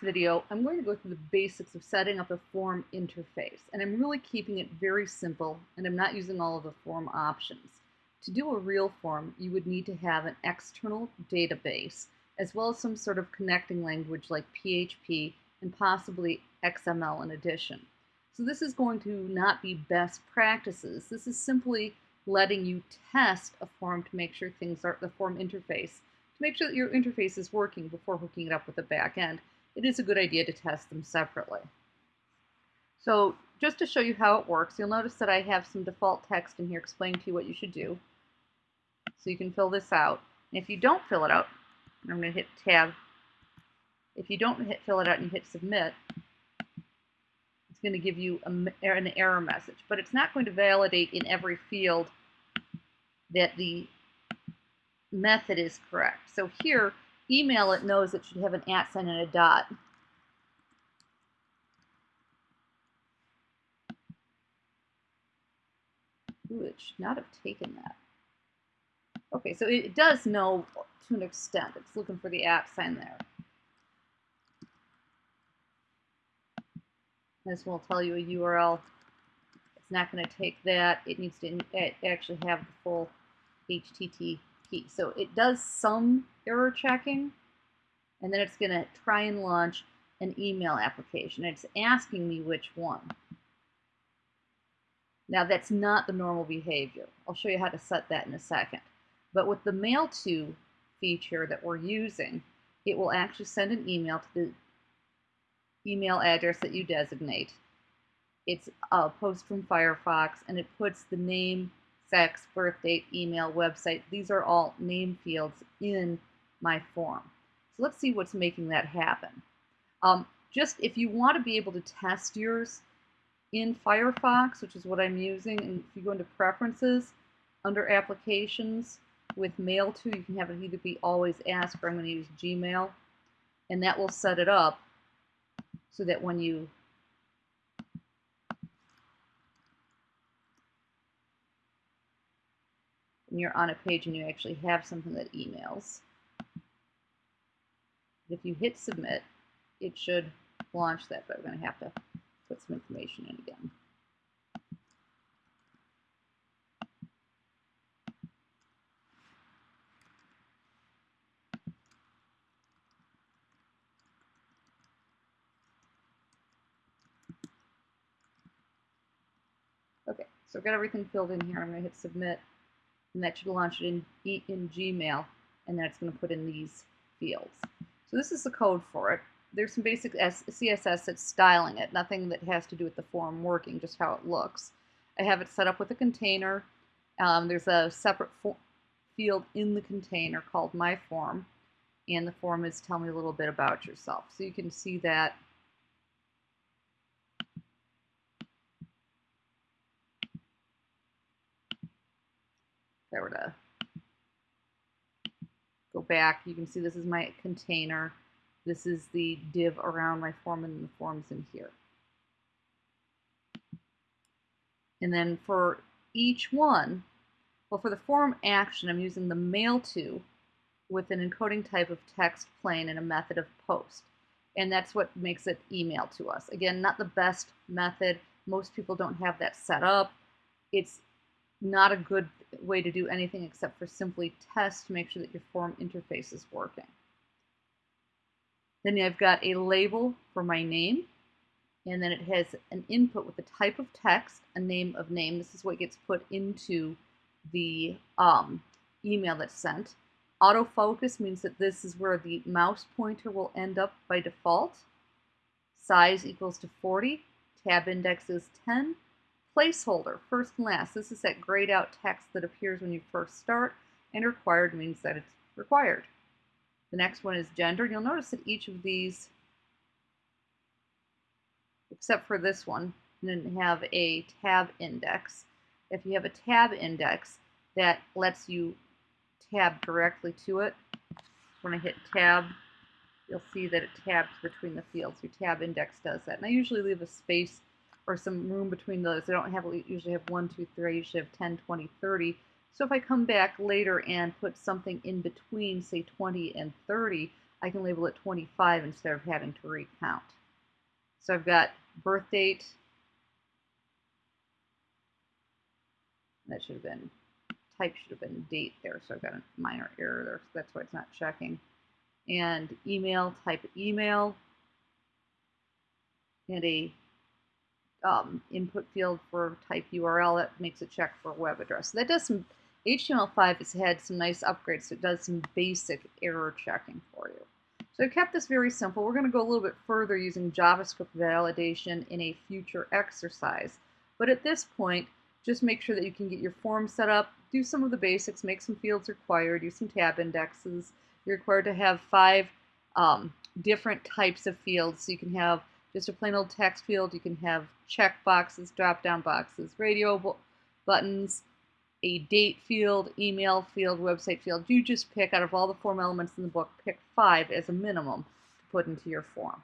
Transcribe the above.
video, I'm going to go through the basics of setting up a form interface. And I'm really keeping it very simple, and I'm not using all of the form options. To do a real form, you would need to have an external database, as well as some sort of connecting language like PHP and possibly XML in addition. So this is going to not be best practices. This is simply letting you test a form to make sure things are, the form interface, to make sure that your interface is working before hooking it up with the back end. It is a good idea to test them separately. So just to show you how it works, you'll notice that I have some default text in here explaining to you what you should do. So you can fill this out. And if you don't fill it out, I'm going to hit tab. If you don't hit fill it out and you hit submit, it's going to give you a, er, an error message. But it's not going to validate in every field that the method is correct. So here, email it knows it should have an at sign and a dot. Ooh, it should not have taken that. Okay, so it does know to an extent. It's looking for the at sign there. This will tell you a URL. It's not going to take that. It needs to actually have the full HTTP. So it does some error checking, and then it's going to try and launch an email application. It's asking me which one. Now that's not the normal behavior. I'll show you how to set that in a second. But with the mail to feature that we're using, it will actually send an email to the email address that you designate. It's a post from Firefox and it puts the name, sex, birth date, email, website. These are all name fields in my form. So let's see what's making that happen. Um, just if you want to be able to test yours in Firefox, which is what I'm using, and if you go into Preferences, under Applications, with Mail to, you can have it either be Always Ask or I'm going to use Gmail, and that will set it up so that when you when you're on a page and you actually have something that emails, if you hit submit, it should launch that, but I'm going to have to put some information in again. Okay, so I've got everything filled in here. I'm going to hit submit, and that should launch it in, in Gmail, and then it's going to put in these fields. So this is the code for it. There's some basic CSS that's styling it, nothing that has to do with the form working, just how it looks. I have it set up with a container. Um, there's a separate field in the container called My Form, and the form is tell me a little bit about yourself. So you can see that If I were to go back, you can see this is my container. This is the div around my form and the form's in here. And then for each one, well, for the form action, I'm using the mail to with an encoding type of text plain and a method of post. And that's what makes it email to us. Again, not the best method. Most people don't have that set up. It's not a good way to do anything except for simply test to make sure that your form interface is working. Then I've got a label for my name, and then it has an input with the type of text, a name of name. This is what gets put into the um, email that's sent. Autofocus means that this is where the mouse pointer will end up by default. Size equals to 40. Tab index is 10. Placeholder, first and last. This is that grayed out text that appears when you first start, and required means that it's required. The next one is gender. You'll notice that each of these, except for this one, didn't have a tab index. If you have a tab index, that lets you tab directly to it. When I hit tab, you'll see that it tabs between the fields. Your tab index does that. And I usually leave a space or some room between those. I don't have usually have 1, 2, 3, I usually have 10, 20, 30. So if I come back later and put something in between, say 20 and 30, I can label it 25 instead of having to recount. So I've got birth date. That should have been, type should have been date there, so I've got a minor error there, so that's why it's not checking. And email, type email. And a um, input field for type URL that makes a check for web address. So that does some, HTML5 has had some nice upgrades, so it does some basic error checking for you. So I kept this very simple. We're going to go a little bit further using JavaScript validation in a future exercise. But at this point, just make sure that you can get your form set up, do some of the basics, make some fields required, use some tab indexes. You're required to have five um, different types of fields. So you can have just a plain old text field. You can have check boxes, drop down boxes, radio buttons, a date field, email field, website field. You just pick out of all the form elements in the book, pick five as a minimum to put into your form.